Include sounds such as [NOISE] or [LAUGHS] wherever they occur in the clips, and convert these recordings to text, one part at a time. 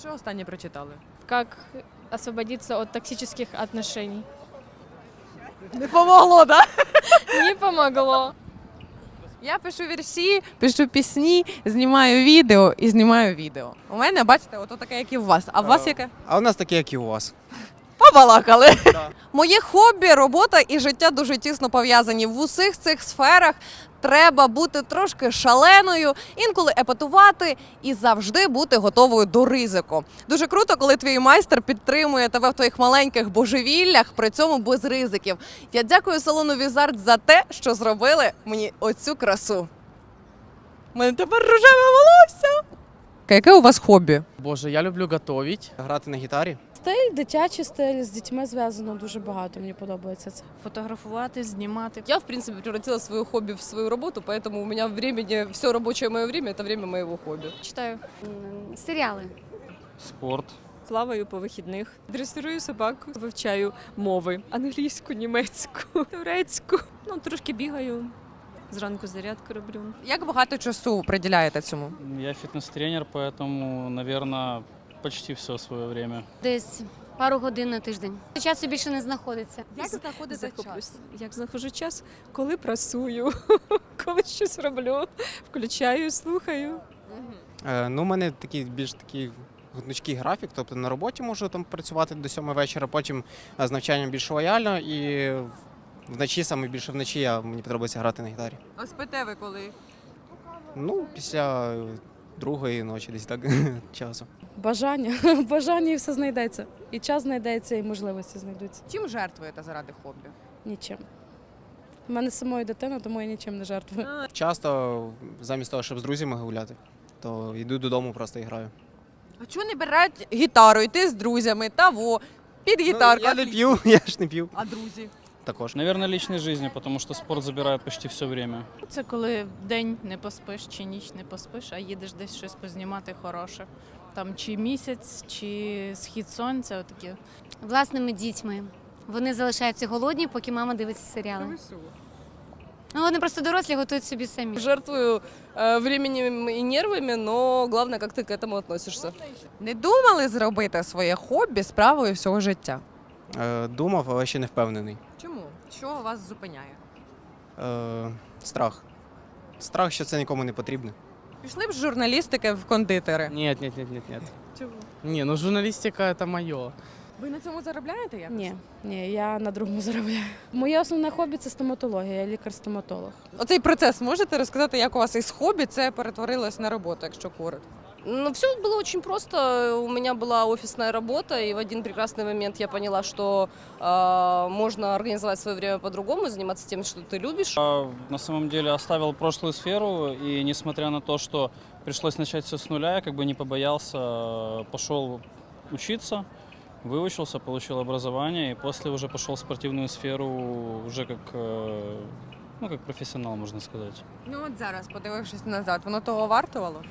Що останнє прочитали? Как освободитися від токсичних відносин. Не помогло, да? [LAUGHS] Не помогло. Я пишу вірші, пишу пісні, знімаю відео і знімаю відео. У мене, бачите, ото таке, як і у вас. А у вас Е, яке? А у нас таке, як і у вас. Побалакали. Да. Моє хобі, робота і життя дуже тісно пов'язані. В усіх цих сферах треба бути трошки шаленою, інколи епатувати і завжди бути готовою до ризику. Дуже круто, коли твій майстер підтримує тебе в твоїх маленьких божевіллях, при цьому без ризиків. Я дякую салону Візард за те, що зробили мені оцю красу. У мене тепер рожеве волосся. Яке у вас хобі? Боже, я люблю готовить. Грати на гітарі. Стиль, дитячий стиль з дітьми зв'язано дуже багато. Мені подобається це. фотографувати, знімати. Я, в принципе, превратила свое хобби в свою работу, поэтому у меня времени, все рабочее мое время – это время моего хобби. Читаю. Серіали. Спорт. Плаваю по вихідних, дресирую собаку, вивчаю мови англійську, німецьку, турецьку. Ну трошки бігаю. Зранку зарядку роблю. Як багато часу приділяєте цьому? Я фитнес-тренер, поэтому, наверное, почти все свое время. Десь пару годин на тиждень. Часу більше не знаходиться. Як знаходите Захоплюсь. Як знаходжу час, коли прасую, [LAUGHS] коли щось роблю, включаю, слухаю. Е, ну, у мене такий більш такий гнучкий графік. Тобто на роботі можу там працювати до 7 вечора, потім е, з навчанням більш лояльно і вночі, саме більше вночі, я, мені подобається грати на гітарі. А спите ви коли? Ну, після е, другої ночі, десь так [LAUGHS] часу. Бажання, [LAUGHS] бажання і все знайдеться. І час знайдеться, і можливості знайдуться. Чим жертвуєте заради хобі? Нічим. У мене самої дитина, тому я нічим не жертвую. Часто, замість того, щоб з друзями гуляти, то йду додому просто і граю. А чого не беруть гітару, йти з друзями, того, під гітарку? Ну, я не п'ю, [LAUGHS] я ж не п'ю. А друзі? Також. Наверное, личной жизни, потому что спорт забирает почти все время. Це коли день не поспиш чи ніч не поспиш, а їдеш десь щось познімати хороше. Там чи місяць, чи схід сонця, отаке. Власними дітьми. Вони залишаються голодні, поки мама дивиться серіали. Ну, вони просто дорослі готують собі самі. Жертвую э, временем и нервами, но главное, как ты к этому относишься. Не думали зробити своє хобі справою всього життя? Е, думав, але ще не впевнений. Що вас зупиняє? Е, страх. Страх, що це нікому не потрібно. Пішли б з журналістики в кондитери. Нет, нет, нет, нет, нет. Чому? Не, ну журналистика это мое. Ви на цьому заробляєте якось? Ні, ні, я на другому [LAUGHS] заробляю. Моє основне хобі це стоматологія, я лікар-стоматолог. Оцей процес можете розказати, як у вас із хобі це перетворилось на роботу, якщо коротко? Ну, все было очень просто. У меня была офисная работа, и в один прекрасный момент я поняла, что э, можно организовать свое время по-другому, заниматься тем, что ты любишь. А, На самом деле оставил прошлую сферу, и несмотря на то, что пришлось начать все с нуля, я как бы не побоялся, э, пошел учиться, выучился, получил образование, и после уже пошел в спортивную сферу уже как, э, ну, как профессионал, можно сказать. Ну от зараз, подивившись назад, воно того вартувало?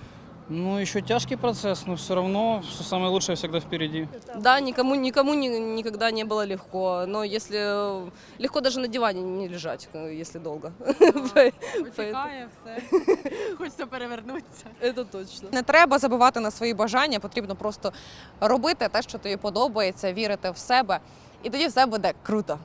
Ну, еще тяжкий процесс, но все равно все самое лучшее всегда впереди. Да, никому, никому ни- никогда не было легко, но если э, легко даже на диване не лежать, э, если долго. [LAUGHS] Потікає все, [LAUGHS] хочеться перевернутися. Это точно. Не треба забувати на свої бажання, потрібно просто робити те, що тобі подобається, вірити в себе, і тоді все буде круто.